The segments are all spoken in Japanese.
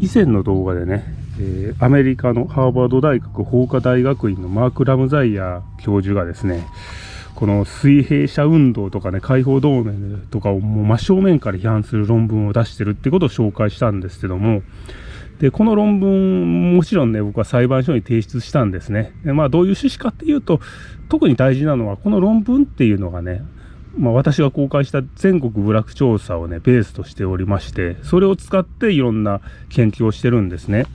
以前の動画でね、えー、アメリカのハーバード大学法科大学院のマーク・ラムザイヤー教授がですね、この水平社運動とかね、解放同盟とかをもう真正面から批判する論文を出してるってことを紹介したんですけども、で、この論文、もちろんね、僕は裁判所に提出したんですね。でまあ、どういう趣旨かっていうと、特に大事なのは、この論文っていうのがね、まあ、私が公開した全国部落調査をね、ベースとしておりまして、それを使っていろんな研究をしてるんですね。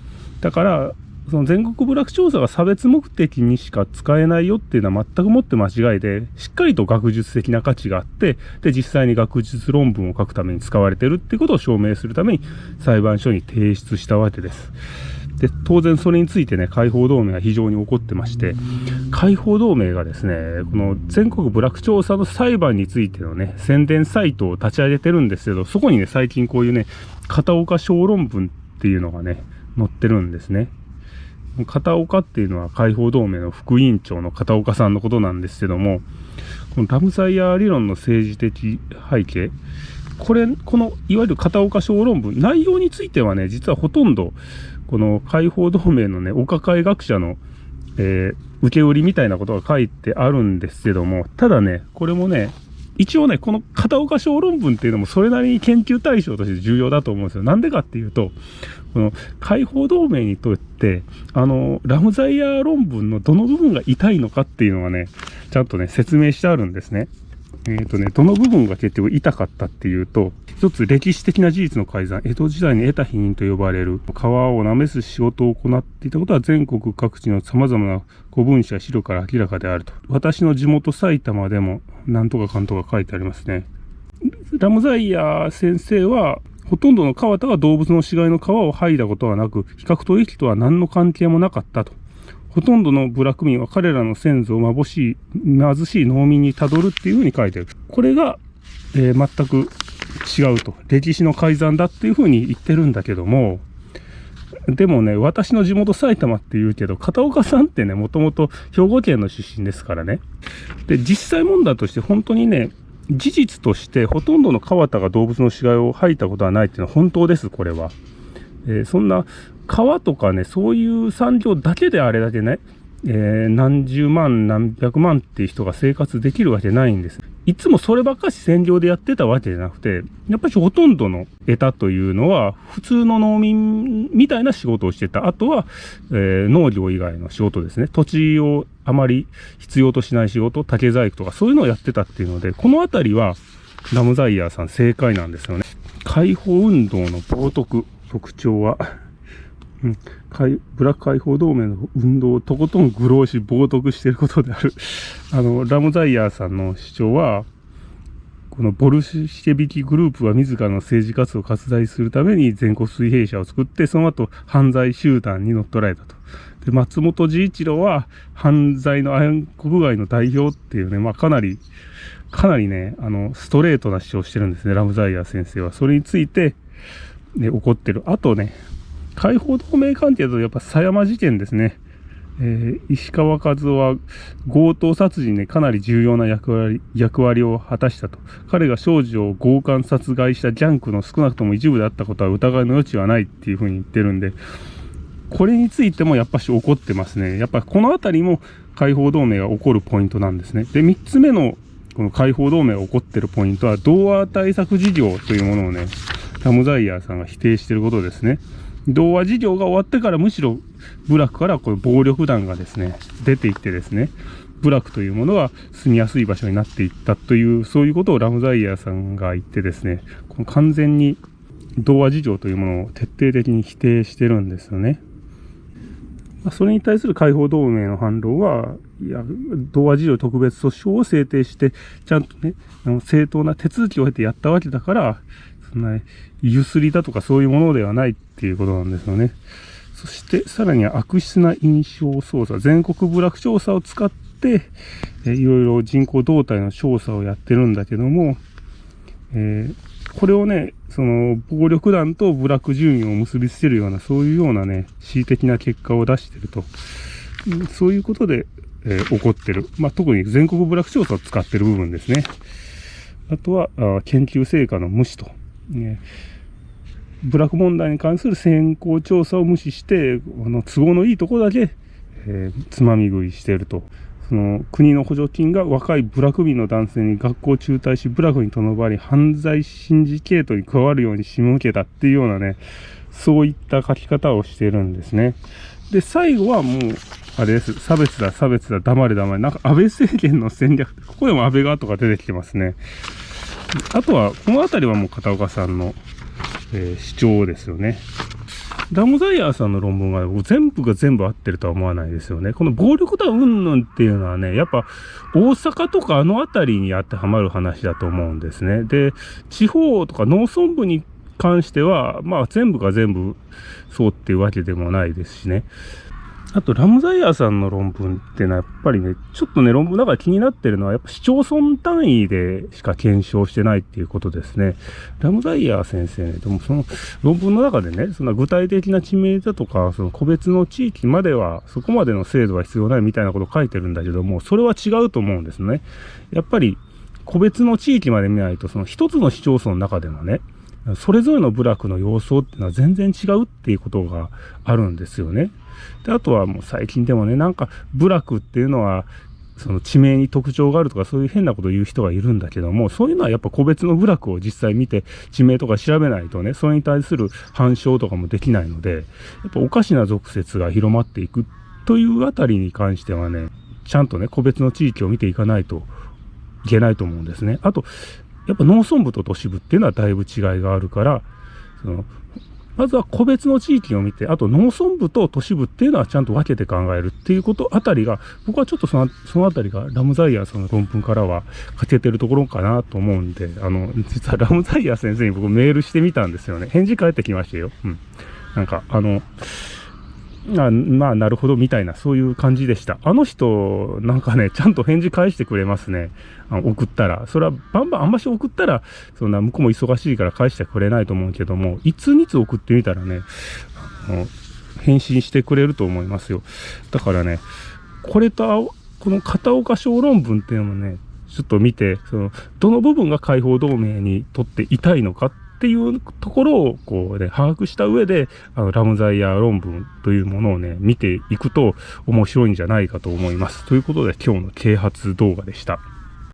だから、その全国部落調査が差別目的にしか使えないよっていうのは全くもって間違いで、しっかりと学術的な価値があって、で、実際に学術論文を書くために使われてるっていうことを証明するために裁判所に提出したわけです。で、当然それについてね、解放同盟が非常に怒ってまして、解放同盟がですね、この全国部落調査の裁判についてのね、宣伝サイトを立ち上げてるんですけど、そこにね、最近こういうね、片岡小論文っていうのがね、載ってるんですね。片岡っていうのは解放同盟の副委員長の片岡さんのことなんですけども、このラムサイヤー理論の政治的背景、これ、このいわゆる片岡小論文、内容についてはね、実はほとんど、この解放同盟のね、お抱え学者の、えー、受け売りみたいなことが書いてあるんですけども、ただね、これもね、一応ね、この片岡小論文っていうのもそれなりに研究対象として重要だと思うんですよ。なんでかっていうと、この解放同盟にとって、あの、ラムザイヤー論文のどの部分が痛いのかっていうのがね、ちゃんとね、説明してあるんですね。えっ、とね、どの部分が結局痛かったっていうと、一つ歴史的な事実の改ざん、江戸時代に得た否認と呼ばれる川をなめす仕事を行っていたことは全国各地の様々な古文書や資料から明らかであると。私の地元埼玉でもなんとかかんとか書いてありますね。ラムザイヤー先生は、ほとんどの川田が動物の死骸の皮を剥いだことはなく、比較取引とは何の関係もなかったと。ほとんどの部落民は彼らの先祖を貧しい、貧しい農民にたどるっていうふうに書いてる。これが、えー、全く違うと。歴史の改ざんだっていうふうに言ってるんだけども、でもね、私の地元埼玉って言うけど、片岡さんってね、もともと兵庫県の出身ですからね。で、実際問題として本当にね、事実としてほとんどの川田が動物の死骸を吐いたことはないっていうのは本当です、これは。えー、そんな川とかね、そういう産業だけであれだけね、えー、何十万、何百万っていう人が生活できるわけないんです。いつもそればっかし占領でやってたわけじゃなくて、やっぱりほとんどの得たというのは、普通の農民みたいな仕事をしてた。あとは、えー、農業以外の仕事ですね。土地をあまり必要としない仕事、竹細工とかそういうのをやってたっていうので、このあたりは、ラムザイヤーさん正解なんですよね。解放運動の冒涜、特徴は、うん、ブラック解放同盟の運動をとことん愚弄し冒涜していることである。あの、ラムザイヤーさんの主張は、このボルシェビキグループは自らの政治活動を拡大するために全国水平社を作って、その後犯罪集団に乗っ取られたと。で、松本治一郎は犯罪の暗黒街の代表っていうね、まあかなり、かなりね、あの、ストレートな主張をしてるんですね、ラムザイヤー先生は。それについて、ね、怒ってる。あとね、解放同盟関係だとやっぱ狭山事件ですね。えー、石川和夫は強盗殺人でかなり重要な役割役割を果たしたと。彼が少女を強姦殺害したジャンクの少なくとも一部であったことは疑いの余地はないっていうふうに言ってるんで、これについてもやっぱし怒ってますね。やっぱこのあたりも解放同盟が起こるポイントなんですね。で、3つ目のこの解放同盟が起こってるポイントは、童話対策事業というものをね、ラムザイヤーさんが否定してることですね。童話事業が終わってからむしろ部落からこういう暴力団がですね、出ていってですね、部落というものが住みやすい場所になっていったという、そういうことをラムザイヤーさんが言ってですね、この完全に童話事情というものを徹底的に否定してるんですよね。それに対する解放同盟の反論は、いや、童話事情特別訴訟を制定して、ちゃんとね、あの正当な手続きを経てやったわけだから、そんな、ゆすりだとかそういうものではないっていうことなんですよね。そして、さらには悪質な印象操作、全国部落調査を使って、えいろいろ人口動態の調査をやってるんだけども、えー、これをね、その、暴力団と部落住民を結びつけるような、そういうようなね、恣意的な結果を出してると。そういうことで、えー、起こってる。まあ、特に全国部落調査を使ってる部分ですね。あとは、あ研究成果の無視と。ね部落問題に関する先行調査を無視して、あの都合のいいとこだけ、えー、つまみ食いしていると。その国の補助金が若い部落民の男性に学校中退し、部落にとどまり、犯罪シンジケートに加わるように仕向けたっていうようなね、そういった書き方をしてるんですね。で、最後はもう、あれです。差別だ、差別だ、黙れ黙れ。なんか安倍政権の戦略、ここでも安倍側とか出てきてますね。あとは、この辺りはもう片岡さんの、えー、主張ですよね。ダムザイヤーさんの論文が全部が全部合ってるとは思わないですよね。この暴力だうんぬんっていうのはね、やっぱ大阪とかあの辺りに当てはまる話だと思うんですね。で、地方とか農村部に関しては、まあ全部が全部そうっていうわけでもないですしね。あと、ラムザイヤーさんの論文ってのはやっぱりね、ちょっとね、論文だから気になってるのは、やっぱ市町村単位でしか検証してないっていうことですね。ラムザイヤー先生ね、でもその論文の中でね、そんな具体的な地名だとか、その個別の地域までは、そこまでの制度は必要ないみたいなことを書いてるんだけども、それは違うと思うんですね。やっぱり、個別の地域まで見ないと、その一つの市町村の中でもね、それぞれの部落の様相っていうのは全然違うっていうことがあるんですよね。で、あとはもう最近でもね、なんか部落っていうのは、その地名に特徴があるとかそういう変なことを言う人がいるんだけども、そういうのはやっぱ個別の部落を実際見て地名とか調べないとね、それに対する反証とかもできないので、やっぱおかしな俗説が広まっていくというあたりに関してはね、ちゃんとね、個別の地域を見ていかないといけないと思うんですね。あと、やっぱ農村部と都市部っていうのはだいぶ違いがあるから、そのまずは個別の地域を見て、あと農村部と都市部っていうのはちゃんと分けて考えるっていうことあたりが、僕はちょっとそのそのあたりがラムザイヤーさんの論文からは欠けてるところかなと思うんで、あの、実はラムザイヤー先生に僕メールしてみたんですよね。返事返ってきましたよ。うん。なんか、あの、あまあ、なるほど、みたいな、そういう感じでした。あの人、なんかね、ちゃんと返事返してくれますね。あの送ったら。それは、バンバン、あんまし送ったら、そんな、向こうも忙しいから返してくれないと思うけども、いつにつ送ってみたらね、あの返信してくれると思いますよ。だからね、これと、この片岡小論文っていうのもね、ちょっと見て、その、どの部分が解放同盟にとって痛いのかっっていうところをこうね、把握した上で、あの、ラムザイヤー論文というものをね、見ていくと面白いんじゃないかと思います。ということで今日の啓発動画でした。